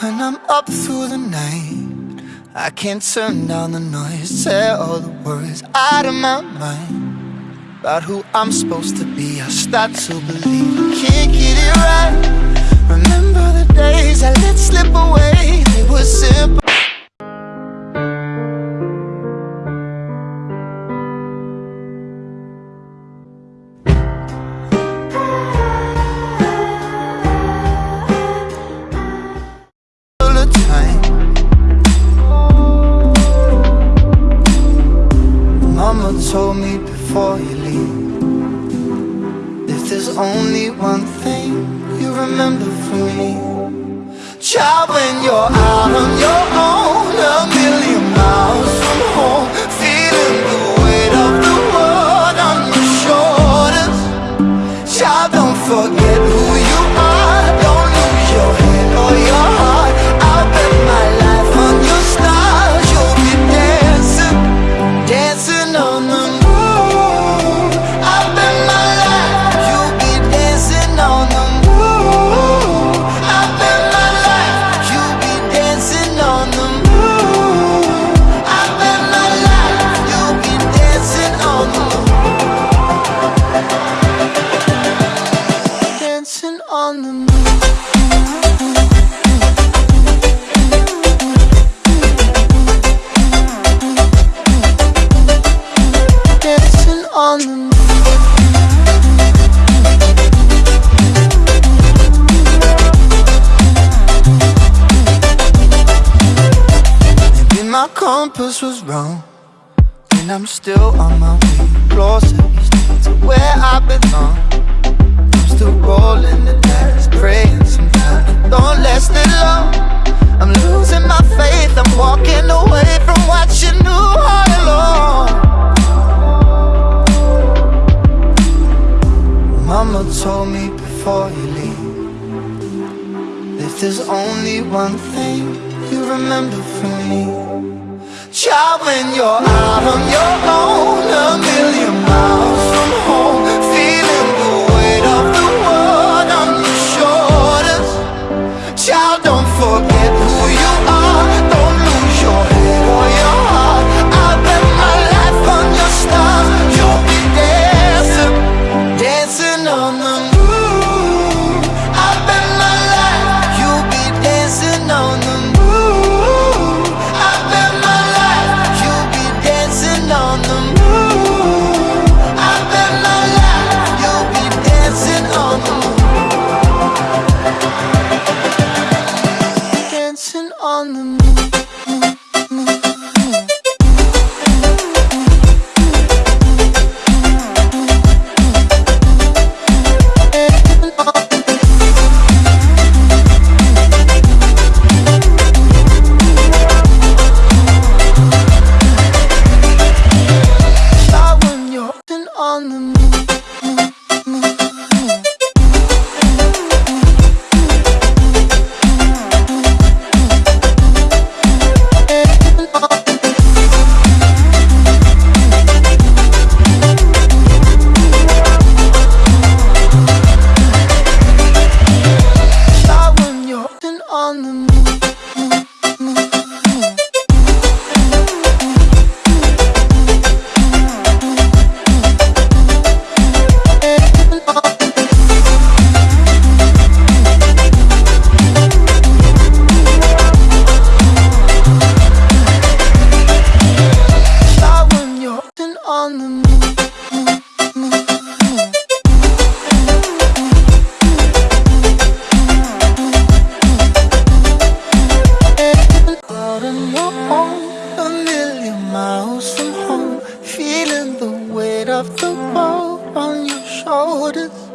when I'm up through the night I can't turn down the noise Say all the worries out of my mind About who I'm supposed to be. I start to believe I can't get it right. Remember the days I let slip away. They were before you leave. If there's only one thing you remember from me Child, when you're out on your own A million miles from home Feeling the weight of the world on your shoulders. Child, don't forget compass was wrong And I'm still on my way. Closer to where I belong. I'm still rolling the dice Praying sometimes. Don't last it long. I'm losing my faith. I'm walking away from what you knew all along. Mama told me before you leave If there's only one thing you remember from me child when you're out on your own a million miles. on the moon. a million miles from home, feeling the weight of the world on your shoulders.